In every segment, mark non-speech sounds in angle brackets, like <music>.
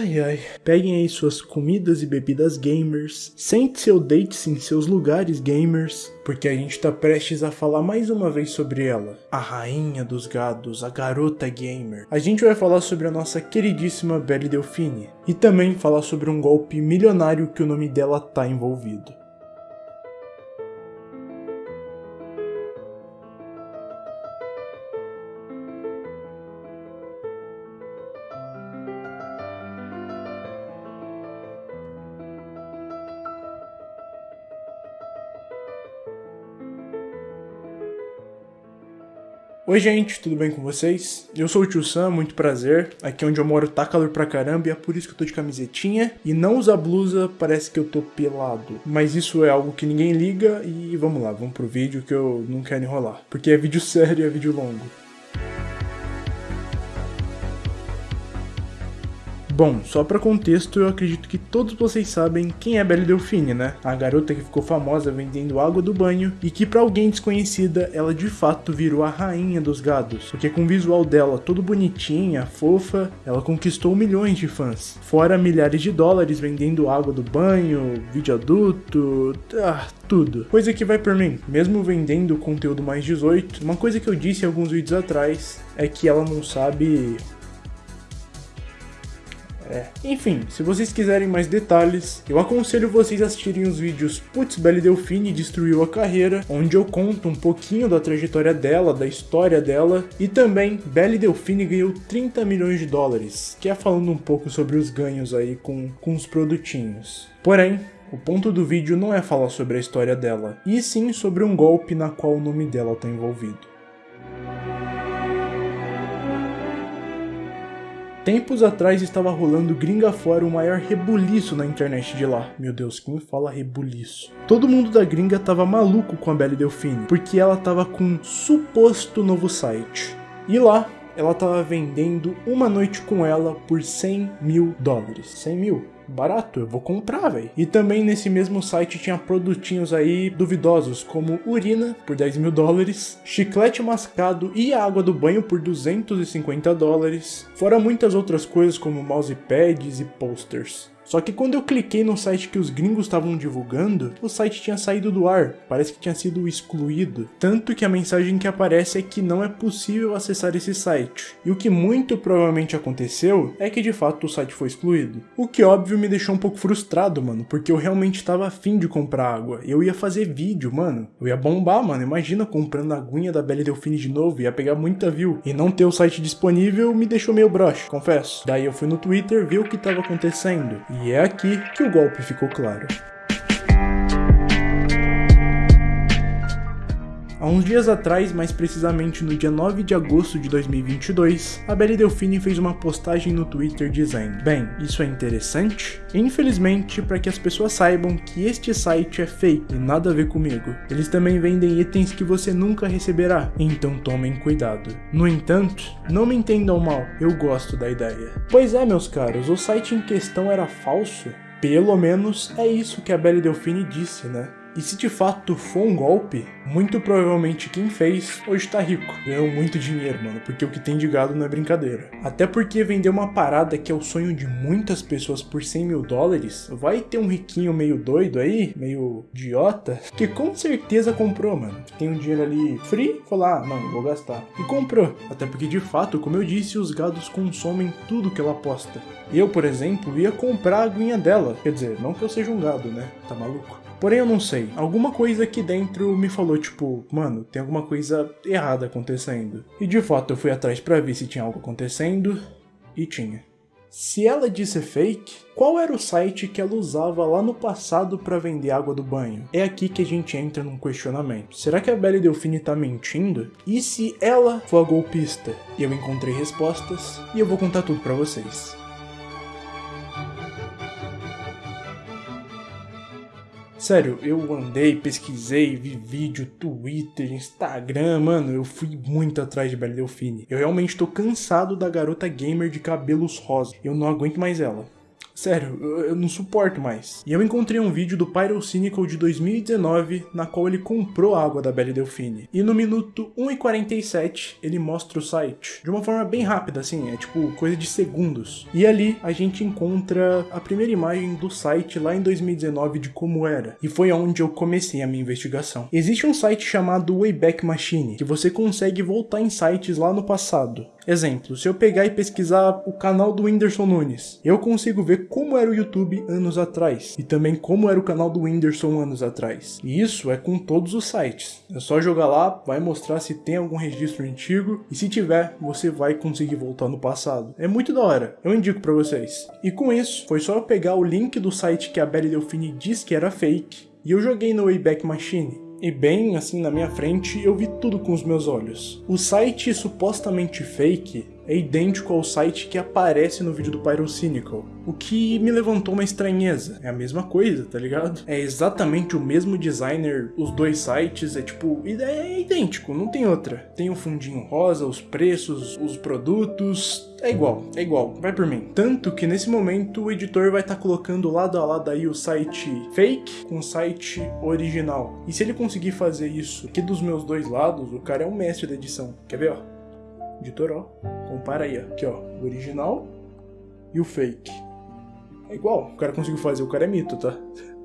Ai ai, peguem aí suas comidas e bebidas gamers, sente-se ou deite-se em seus lugares gamers, porque a gente tá prestes a falar mais uma vez sobre ela, a rainha dos gados, a garota gamer. A gente vai falar sobre a nossa queridíssima Belle Delfine, e também falar sobre um golpe milionário que o nome dela tá envolvido. Oi gente, tudo bem com vocês? Eu sou o Tio Sam, muito prazer. Aqui onde eu moro tá calor pra caramba e é por isso que eu tô de camisetinha. E não usar blusa, parece que eu tô pelado. Mas isso é algo que ninguém liga e vamos lá, vamos pro vídeo que eu não quero enrolar. Porque é vídeo <laughs> sério e é vídeo longo. Bom, só para contexto, eu acredito que todos vocês sabem quem é Belle Delfine, né? A garota que ficou famosa vendendo água do banho e que para alguém desconhecida, ela de fato virou a rainha dos gados, porque com o visual dela todo bonitinha, fofa, ela conquistou milhões de fãs. Fora milhares de dólares vendendo água do banho, vídeo adulto, ah, tudo. Coisa que vai por mim, mesmo vendendo conteúdo mais 18, uma coisa que eu disse alguns vídeos atrás é que ela não sabe é. Enfim, se vocês quiserem mais detalhes, eu aconselho vocês a assistirem os vídeos Putz, Belle Delfine destruiu a carreira, onde eu conto um pouquinho da trajetória dela, da história dela, e também Belle Delfine ganhou 30 milhões de dólares, que é falando um pouco sobre os ganhos aí com, com os produtinhos. Porém, o ponto do vídeo não é falar sobre a história dela, e sim sobre um golpe na qual o nome dela está envolvido. Tempos atrás estava rolando gringa fora o maior rebuliço na internet de lá. Meu Deus, quem fala rebuliço? Todo mundo da gringa tava maluco com a Belle Delfine, porque ela tava com um suposto novo site. E lá, ela tava vendendo uma noite com ela por 100 mil dólares. 100 mil? Barato, eu vou comprar, velho. E também nesse mesmo site tinha produtinhos aí duvidosos, como urina por 10 mil dólares, chiclete mascado e água do banho por 250 dólares, fora muitas outras coisas como mousepads e posters. Só que quando eu cliquei no site que os gringos estavam divulgando, o site tinha saído do ar, parece que tinha sido excluído. Tanto que a mensagem que aparece é que não é possível acessar esse site. E o que muito provavelmente aconteceu é que de fato o site foi excluído. O que óbvio me deixou um pouco frustrado, mano, porque eu realmente estava afim de comprar água. Eu ia fazer vídeo, mano. Eu ia bombar, mano. Imagina comprando a aguinha da Belle Delfine de novo, ia pegar muita view. E não ter o site disponível me deixou meio broxa, confesso. Daí eu fui no Twitter ver o que estava acontecendo. E e é aqui que o golpe ficou claro. Há uns dias atrás, mais precisamente no dia 9 de agosto de 2022, a Belle Delfine fez uma postagem no Twitter dizendo Bem, isso é interessante? Infelizmente, para que as pessoas saibam que este site é fake e nada a ver comigo. Eles também vendem itens que você nunca receberá, então tomem cuidado. No entanto, não me entendam mal, eu gosto da ideia. Pois é, meus caros, o site em questão era falso? Pelo menos é isso que a Belle Delfine disse, né? E se de fato for um golpe, muito provavelmente quem fez hoje tá rico. Ganhou muito dinheiro, mano, porque o que tem de gado não é brincadeira. Até porque vender uma parada que é o sonho de muitas pessoas por 100 mil dólares, vai ter um riquinho meio doido aí, meio idiota, que com certeza comprou, mano. Tem um dinheiro ali free, falou, ah, mano, vou gastar. E comprou. Até porque de fato, como eu disse, os gados consomem tudo que ela posta. Eu, por exemplo, ia comprar a aguinha dela. Quer dizer, não que eu seja um gado, né? Tá maluco? Porém, eu não sei. Alguma coisa aqui dentro me falou, tipo, mano, tem alguma coisa errada acontecendo. E de fato, eu fui atrás pra ver se tinha algo acontecendo, e tinha. Se ela disse fake, qual era o site que ela usava lá no passado para vender água do banho? É aqui que a gente entra num questionamento. Será que a Belle Delfine tá mentindo? E se ela for a golpista? Eu encontrei respostas e eu vou contar tudo para vocês. Sério, eu andei, pesquisei, vi vídeo, Twitter, Instagram, mano, eu fui muito atrás de Belle Delfine. Eu realmente tô cansado da garota gamer de cabelos rosa. Eu não aguento mais ela. Sério, eu, não suporto mais. E eu encontrei um vídeo do Pyrocynical de 2019, na qual ele comprou a água da Belle Delfine. E no minuto 1,47 ele mostra o site. De uma forma bem rápida, assim, é tipo coisa de segundos. E ali a gente encontra a primeira imagem do site lá em 2019 de como era. E foi onde eu comecei a minha investigação. Existe um site chamado Wayback Machine, que você consegue voltar em sites lá no passado. Exemplo, se eu pegar e pesquisar o canal do Whindersson Nunes, eu consigo ver como era o YouTube anos atrás e também como era o canal do Whindersson anos atrás. E isso é com todos os sites. É só jogar lá, vai mostrar se tem algum registro antigo e se tiver, você vai conseguir voltar no passado. É muito da hora, eu indico para vocês. E com isso, foi só eu pegar o link do site que a Belly Delfine disse que era fake e eu joguei no Wayback Machine e bem assim na minha frente eu vi tudo com os meus olhos. O site supostamente fake é idêntico ao site que aparece no vídeo do Pyrocynical, o que me levantou uma estranheza. É a mesma coisa, tá ligado? É exatamente o mesmo designer, os dois sites, é tipo, é idêntico, não tem outra. Tem o fundinho rosa, os preços, os produtos, é igual, é igual, vai por mim. Tanto que nesse momento o editor vai estar tá colocando lado a lado aí o site fake com o site original. E se ele conseguir fazer isso aqui dos meus dois lados, o cara é um mestre da edição. Quer ver, ó? Editor, ó. Compara aí, ó. Aqui, ó. O original e o fake. É igual, o cara conseguiu fazer, o cara é mito, tá?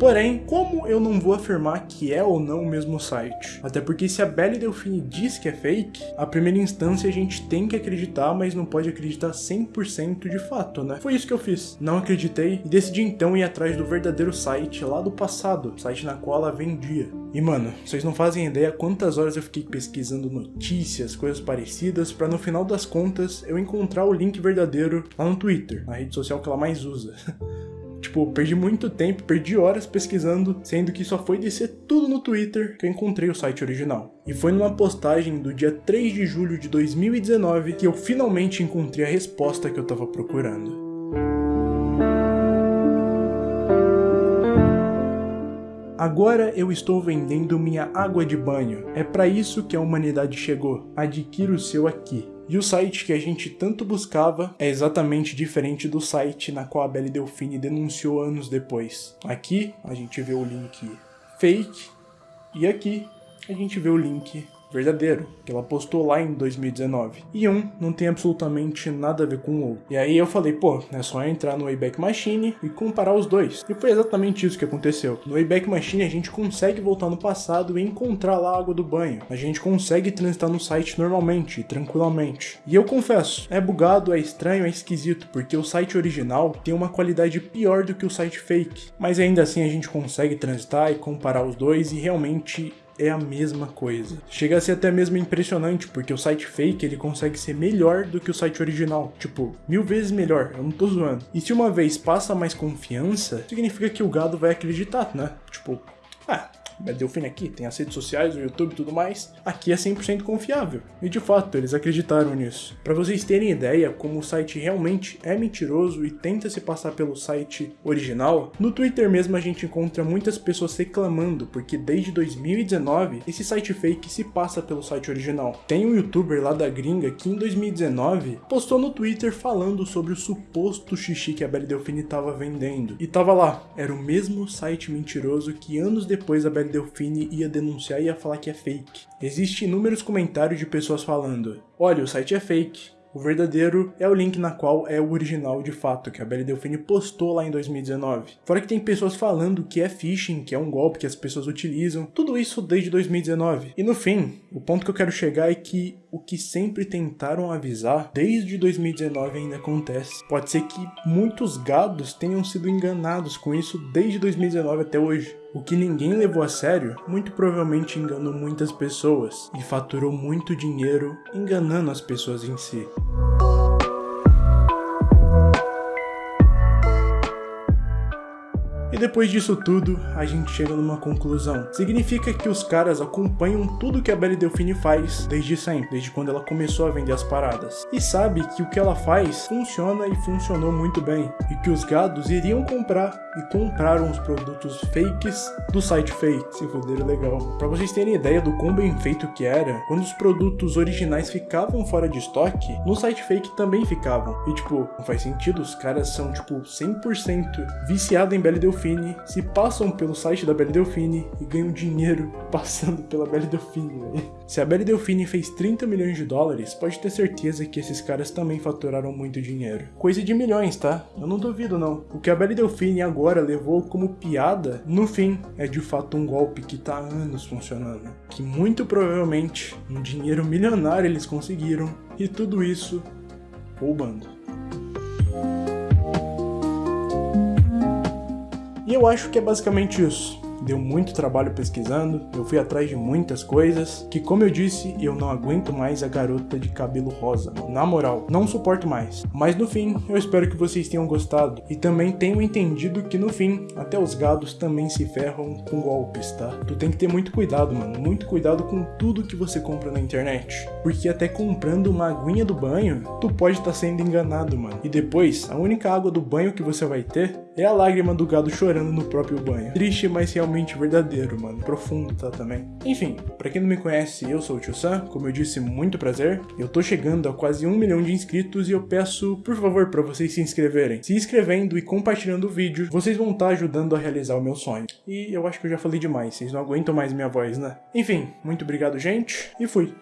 Porém, como eu não vou afirmar que é ou não o mesmo site? Até porque se a Belle Delfine diz que é fake, a primeira instância a gente tem que acreditar, mas não pode acreditar 100% de fato, né? Foi isso que eu fiz. Não acreditei e decidi então ir atrás do verdadeiro site lá do passado, site na qual ela vendia. E mano, vocês não fazem ideia quantas horas eu fiquei pesquisando notícias, coisas parecidas, para no final das contas eu encontrar o link verdadeiro lá no Twitter, a rede social que ela mais usa. <laughs> Tipo, perdi muito tempo, perdi horas pesquisando, sendo que só foi descer tudo no Twitter que eu encontrei o site original. E foi numa postagem do dia 3 de julho de 2019 que eu finalmente encontrei a resposta que eu tava procurando. Agora eu estou vendendo minha água de banho. É para isso que a humanidade chegou. Adquira o seu aqui. E o site que a gente tanto buscava é exatamente diferente do site na qual a Belle Delfine denunciou anos depois. Aqui a gente vê o link fake e aqui a gente vê o link verdadeiro, que ela postou lá em 2019. E um não tem absolutamente nada a ver com o outro. E aí eu falei, pô, é só entrar no Wayback Machine e comparar os dois. E foi exatamente isso que aconteceu. No Wayback Machine a gente consegue voltar no passado e encontrar lá a água do banho. A gente consegue transitar no site normalmente, tranquilamente. E eu confesso, é bugado, é estranho, é esquisito, porque o site original tem uma qualidade pior do que o site fake. Mas ainda assim a gente consegue transitar e comparar os dois e realmente é a mesma coisa. Chega a ser até mesmo impressionante, porque o site fake ele consegue ser melhor do que o site original. Tipo, mil vezes melhor, eu não tô zoando. E se uma vez passa mais confiança, significa que o gado vai acreditar, né? Tipo, ah, Delfine aqui, tem as redes sociais, o YouTube e tudo mais, aqui é 100% confiável. E de fato, eles acreditaram nisso. Para vocês terem ideia como o site realmente é mentiroso e tenta se passar pelo site original, no Twitter mesmo a gente encontra muitas pessoas reclamando porque desde 2019 esse site fake se passa pelo site original. Tem um youtuber lá da gringa que em 2019 postou no Twitter falando sobre o suposto xixi que a Belle Delfine estava vendendo. E tava lá, era o mesmo site mentiroso que anos depois a Belle Delfine ia denunciar e ia falar que é fake. Existem inúmeros comentários de pessoas falando, olha, o site é fake, o verdadeiro é o link na qual é o original de fato, que a Belle Delfine postou lá em 2019. Fora que tem pessoas falando que é phishing, que é um golpe que as pessoas utilizam, tudo isso desde 2019. E no fim, o ponto que eu quero chegar é que o que sempre tentaram avisar desde 2019 ainda acontece. Pode ser que muitos gados tenham sido enganados com isso desde 2019 até hoje. O que ninguém levou a sério, muito provavelmente enganou muitas pessoas e faturou muito dinheiro enganando as pessoas em si. Depois disso tudo, a gente chega numa conclusão. Significa que os caras acompanham tudo que a Belle Delfine faz desde sempre, desde quando ela começou a vender as paradas. E sabe que o que ela faz funciona e funcionou muito bem. E que os gados iriam comprar e compraram os produtos fakes do site fake. Se fuderam legal. Pra vocês terem ideia do quão bem feito que era, quando os produtos originais ficavam fora de estoque, no site fake também ficavam. E tipo, não faz sentido, os caras são tipo 100% viciados em Belle Delfine, se passam pelo site da Belle Delfine e ganham dinheiro passando pela Belle Delfine. Se a Belle Delfine fez 30 milhões de dólares, pode ter certeza que esses caras também faturaram muito dinheiro. Coisa de milhões, tá? Eu não duvido não. O que a Belle Delfine agora levou como piada, no fim, é de fato um golpe que tá há anos funcionando. Que muito provavelmente um dinheiro milionário eles conseguiram e tudo isso roubando. E eu acho que é basicamente isso deu muito trabalho pesquisando, eu fui atrás de muitas coisas, que como eu disse, eu não aguento mais a garota de cabelo rosa, na moral, não suporto mais. Mas no fim, eu espero que vocês tenham gostado, e também tenham entendido que no fim, até os gados também se ferram com golpes, tá? Tu tem que ter muito cuidado, mano, muito cuidado com tudo que você compra na internet, porque até comprando uma aguinha do banho, tu pode estar tá sendo enganado, mano. E depois, a única água do banho que você vai ter é a lágrima do gado chorando no próprio banho. Triste, mas realmente verdadeiro, mano. Profundo, tá, também. Enfim, pra quem não me conhece, eu sou o Tio Sam, como eu disse, muito prazer. Eu tô chegando a quase um milhão de inscritos e eu peço, por favor, pra vocês se inscreverem. Se inscrevendo e compartilhando o vídeo, vocês vão estar tá ajudando a realizar o meu sonho. E eu acho que eu já falei demais, vocês não aguentam mais minha voz, né? Enfim, muito obrigado, gente, e fui.